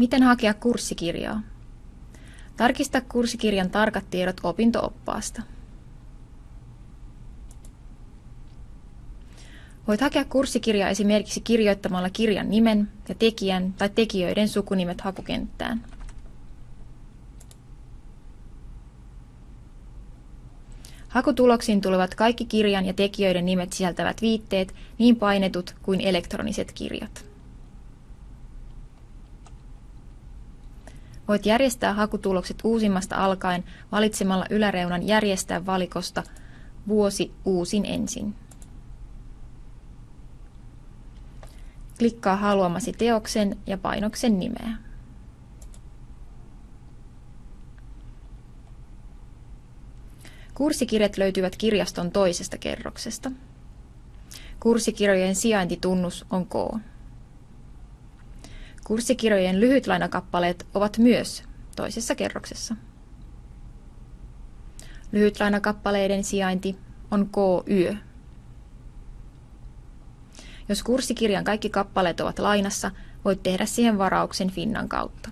Miten hakea kurssikirjaa? Tarkista kurssikirjan tarkat tiedot opintooppaasta. Voit hakea kurssikirjaa esimerkiksi kirjoittamalla kirjan nimen ja tekijän tai tekijöiden sukunimet hakukenttään. Hakutuloksiin tulevat kaikki kirjan ja tekijöiden nimet sisältävät viitteet, niin painetut kuin elektroniset kirjat. Voit järjestää hakutulokset uusimmasta alkaen valitsemalla yläreunan järjestää valikosta vuosi uusin ensin. Klikkaa haluamasi teoksen ja painoksen nimeä. Kurssikirjat löytyvät kirjaston toisesta kerroksesta. Kurssikirjojen sijaintitunnus on K. Kurssikirjojen lyhytlainakappaleet ovat myös toisessa kerroksessa. Lyhytlainakappaleiden sijainti on KY. Jos kurssikirjan kaikki kappaleet ovat lainassa, voit tehdä siihen varauksen Finnan kautta.